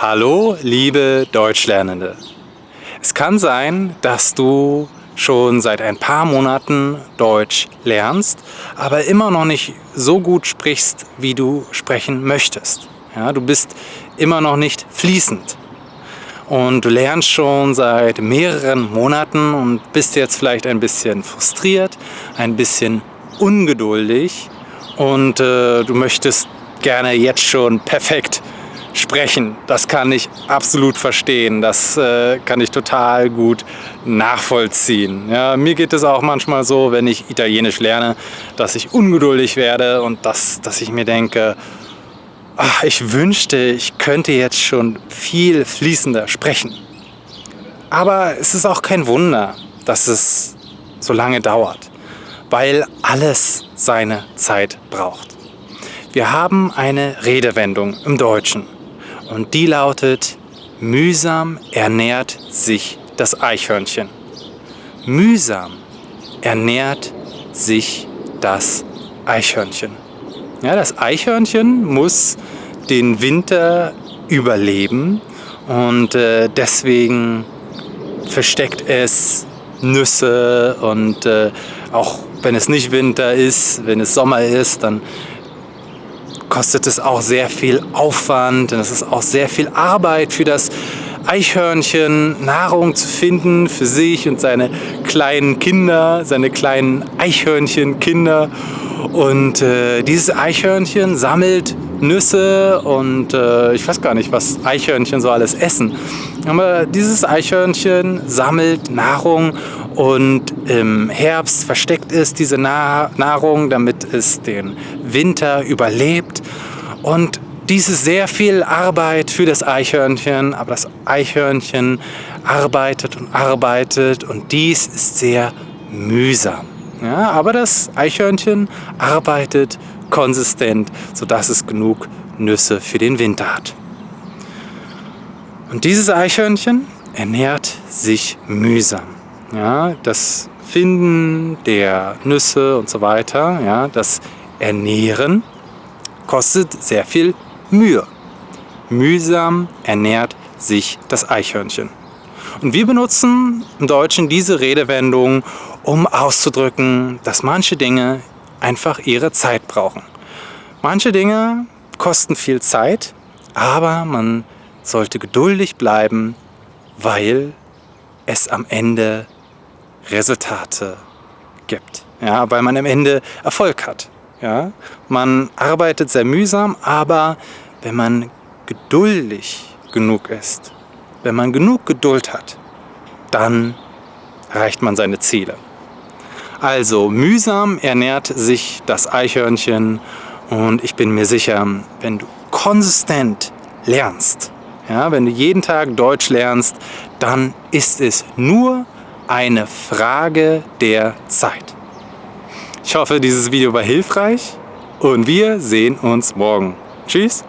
Hallo, liebe Deutschlernende. Es kann sein, dass du schon seit ein paar Monaten Deutsch lernst, aber immer noch nicht so gut sprichst, wie du sprechen möchtest. Ja, du bist immer noch nicht fließend. Und du lernst schon seit mehreren Monaten und bist jetzt vielleicht ein bisschen frustriert, ein bisschen ungeduldig und äh, du möchtest gerne jetzt schon perfekt sprechen. Das kann ich absolut verstehen. Das äh, kann ich total gut nachvollziehen. Ja, mir geht es auch manchmal so, wenn ich Italienisch lerne, dass ich ungeduldig werde und dass, dass ich mir denke, ach, ich wünschte, ich könnte jetzt schon viel fließender sprechen. Aber es ist auch kein Wunder, dass es so lange dauert, weil alles seine Zeit braucht. Wir haben eine Redewendung im Deutschen. Und die lautet, mühsam ernährt sich das Eichhörnchen. Mühsam ernährt sich das Eichhörnchen. Ja, das Eichhörnchen muss den Winter überleben und äh, deswegen versteckt es Nüsse und äh, auch wenn es nicht Winter ist, wenn es Sommer ist, dann kostet es auch sehr viel Aufwand und es ist auch sehr viel Arbeit für das Eichhörnchen, Nahrung zu finden für sich und seine kleinen Kinder, seine kleinen Eichhörnchenkinder. Und äh, dieses Eichhörnchen sammelt Nüsse und äh, ich weiß gar nicht, was Eichhörnchen so alles essen. Aber dieses Eichhörnchen sammelt Nahrung und im Herbst versteckt es diese Nahrung, damit es den Winter überlebt. Und dies ist sehr viel Arbeit für das Eichhörnchen, aber das Eichhörnchen arbeitet und arbeitet und dies ist sehr mühsam. Ja, aber das Eichhörnchen arbeitet konsistent, sodass es genug Nüsse für den Winter hat. Und dieses Eichhörnchen ernährt sich mühsam. Ja, das Finden der Nüsse und so weiter, ja, das Ernähren kostet sehr viel Mühe. Mühsam ernährt sich das Eichhörnchen. Und wir benutzen im Deutschen diese Redewendung, um auszudrücken, dass manche Dinge einfach ihre Zeit brauchen. Manche Dinge kosten viel Zeit, aber man sollte geduldig bleiben, weil es am Ende Resultate gibt. Ja, weil man am Ende Erfolg hat. Ja? Man arbeitet sehr mühsam, aber wenn man geduldig genug ist, wenn man genug Geduld hat, dann erreicht man seine Ziele. Also mühsam ernährt sich das Eichhörnchen und ich bin mir sicher, wenn du konsistent lernst, ja, wenn du jeden Tag Deutsch lernst, dann ist es nur eine Frage der Zeit. Ich hoffe, dieses Video war hilfreich und wir sehen uns morgen. Tschüss!